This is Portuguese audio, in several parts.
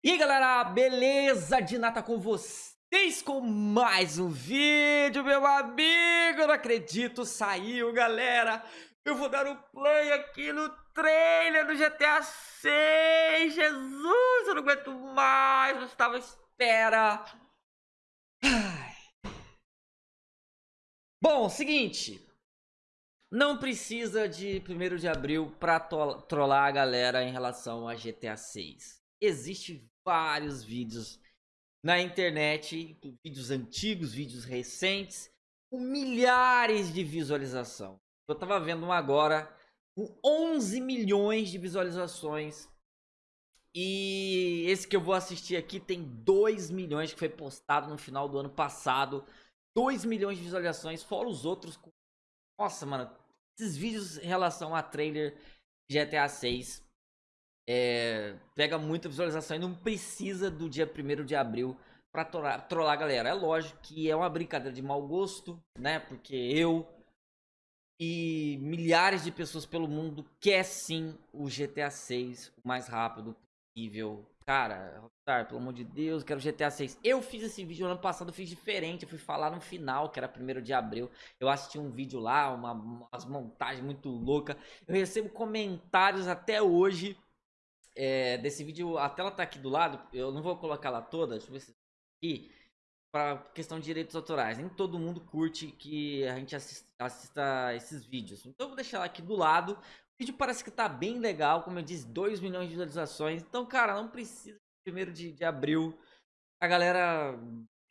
E aí galera, beleza de nata com vocês com mais um vídeo, meu amigo, não acredito, saiu galera, eu vou dar um play aqui no trailer do GTA 6, Jesus, eu não aguento mais, eu estava à espera. Bom, seguinte, não precisa de 1 de abril pra trollar a galera em relação a GTA 6 existe vários vídeos na internet, vídeos antigos, vídeos recentes, com milhares de visualização. Eu tava vendo um agora com 11 milhões de visualizações. E esse que eu vou assistir aqui tem 2 milhões que foi postado no final do ano passado. 2 milhões de visualizações, fora os outros. Com... Nossa, mano, esses vídeos em relação a trailer GTA 6 é, pega muita visualização e não precisa do dia 1 de abril pra trollar, trollar a galera. É lógico que é uma brincadeira de mau gosto, né? Porque eu e milhares de pessoas pelo mundo quer sim o GTA 6 o mais rápido possível. Cara, Rockstar, pelo amor de Deus, quero GTA 6. Eu fiz esse vídeo no ano passado, eu fiz diferente. Eu fui falar no final, que era 1 de abril. Eu assisti um vídeo lá, uma, umas montagens muito loucas. Eu recebo comentários até hoje é, desse vídeo, a tela tá aqui do lado, eu não vou colocar ela toda, deixa eu ver se aqui, para questão de direitos autorais. Nem todo mundo curte que a gente assista, assista esses vídeos. Então eu vou deixar ela aqui do lado. O vídeo parece que tá bem legal, como eu disse, 2 milhões de visualizações. Então, cara, não precisa primeiro de, de abril. A galera,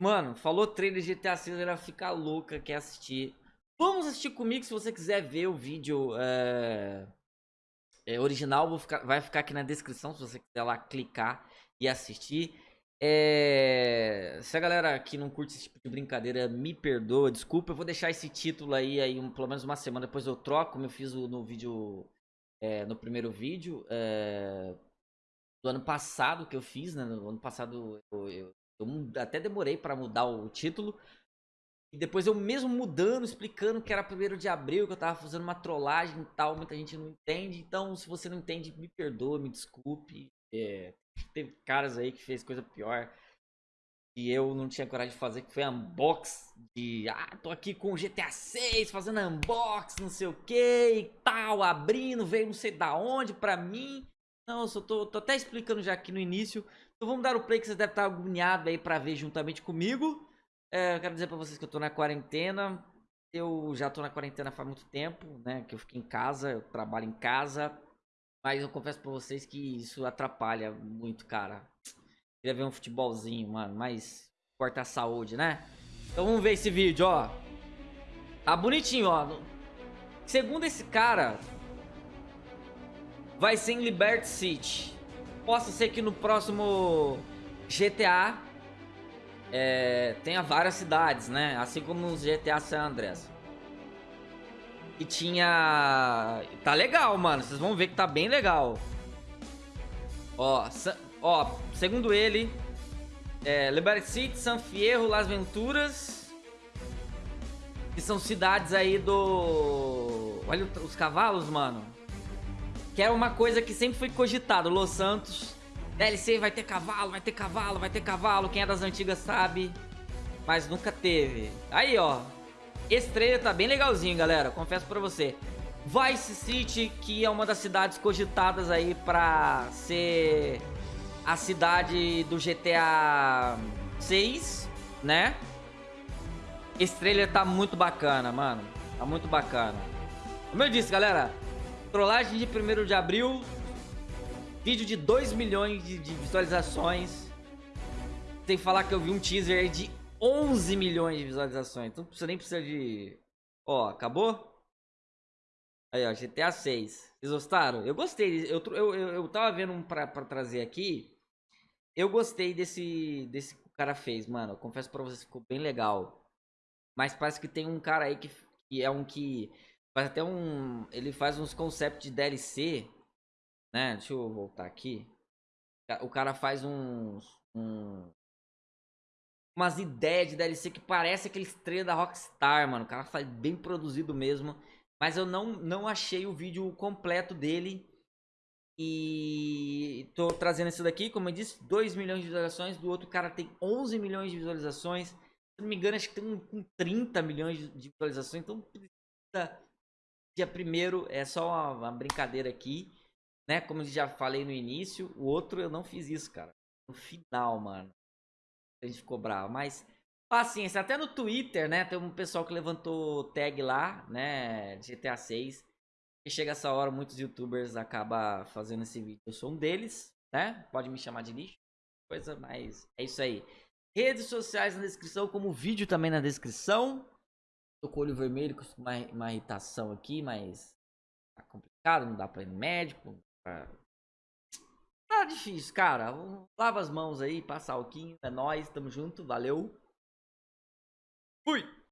mano, falou trailer de GTA 6, ela fica louca, quer assistir. Vamos assistir comigo se você quiser ver o vídeo. É é, original ficar, vai ficar aqui na descrição se você quiser lá clicar e assistir. É... Se a galera que não curte esse tipo de brincadeira me perdoa, desculpa, eu vou deixar esse título aí, aí um, pelo menos uma semana depois eu troco, como eu fiz no vídeo, é, no primeiro vídeo é, do ano passado que eu fiz, né? No ano passado eu, eu, eu até demorei para mudar o título, e depois eu mesmo mudando, explicando que era primeiro de abril, que eu tava fazendo uma trollagem e tal, muita gente não entende. Então, se você não entende, me perdoa, me desculpe. É, teve caras aí que fez coisa pior. E eu não tinha coragem de fazer, que foi unbox de... Ah, tô aqui com o GTA 6, fazendo unbox, não sei o que e tal, abrindo, veio não sei da onde pra mim. Não, eu só tô, tô até explicando já aqui no início. Então vamos dar o play que vocês devem estar agoniados aí pra ver juntamente comigo. É, eu quero dizer pra vocês que eu tô na quarentena. Eu já tô na quarentena faz muito tempo, né? Que eu fiquei em casa, eu trabalho em casa. Mas eu confesso pra vocês que isso atrapalha muito, cara. Queria ver um futebolzinho, mano. Mas corta a saúde, né? Então vamos ver esse vídeo, ó. Tá bonitinho, ó. Segundo esse cara, vai ser em Liberty City. Possa ser que no próximo GTA é, tenha várias cidades, né? Assim como os GTA San Andreas. E tinha... Tá legal, mano. Vocês vão ver que tá bem legal. Ó, ó segundo ele... É, Liberty City, San Fierro, Las Venturas... Que são cidades aí do... Olha os cavalos, mano. Que é uma coisa que sempre foi cogitado. Los Santos DLC vai ter cavalo, vai ter cavalo, vai ter cavalo. Quem é das antigas sabe. Mas nunca teve. Aí, ó. Esse trailer tá bem legalzinho, galera. Confesso pra você. Vice City, que é uma das cidades cogitadas aí pra ser a cidade do GTA 6, né? Esse trailer tá muito bacana, mano. Tá muito bacana. Como eu disse, galera, trollagem de 1 de abril Vídeo de 2 milhões de, de visualizações. Sem falar que eu vi um teaser aí de 11 milhões de visualizações. Então você nem precisa de... Ó, acabou? Aí, ó, GTA 6. Vocês gostaram? Eu gostei. Eu, eu, eu, eu tava vendo um pra, pra trazer aqui. Eu gostei desse, desse que o cara fez, mano. Eu confesso pra vocês que ficou bem legal. Mas parece que tem um cara aí que, que é um que faz até um... Ele faz uns conceitos de DLC né? Deixa eu voltar aqui. O cara faz uns. Um, umas ideias de DLC que parece aquele estrela da Rockstar, mano. O cara faz bem produzido mesmo. Mas eu não, não achei o vídeo completo dele. E tô trazendo isso daqui, como eu disse, 2 milhões de visualizações. Do outro cara tem 11 milhões de visualizações. Se não me engano, acho que tem um, 30 milhões de visualizações. Então, dia primeiro é só uma, uma, brincadeira aqui, né? Como eu já falei no início, o outro eu não fiz isso, cara. No final, mano. A gente ficou bravo, mas paciência. Até no Twitter, né? Tem um pessoal que levantou tag lá, né? GTA 6. E chega essa hora, muitos youtubers acabam fazendo esse vídeo. Eu sou um deles, né? Pode me chamar de lixo, coisa, mas é isso aí. Redes sociais na descrição, como vídeo também na descrição. Tô com o olho vermelho, com uma, uma irritação aqui, mas tá complicado, não dá pra ir no médico. Tá, tá difícil, cara. Lava as mãos aí, passa alquinho, é nóis, tamo junto, valeu. Fui!